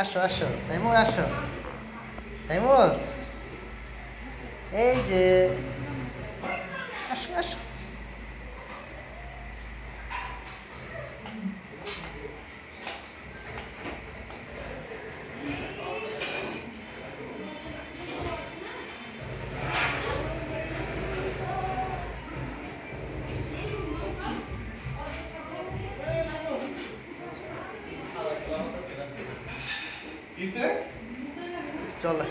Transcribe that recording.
আসো আসো তাইমুর আসো। তাইমুর। এই যে আসো আসো। চলো।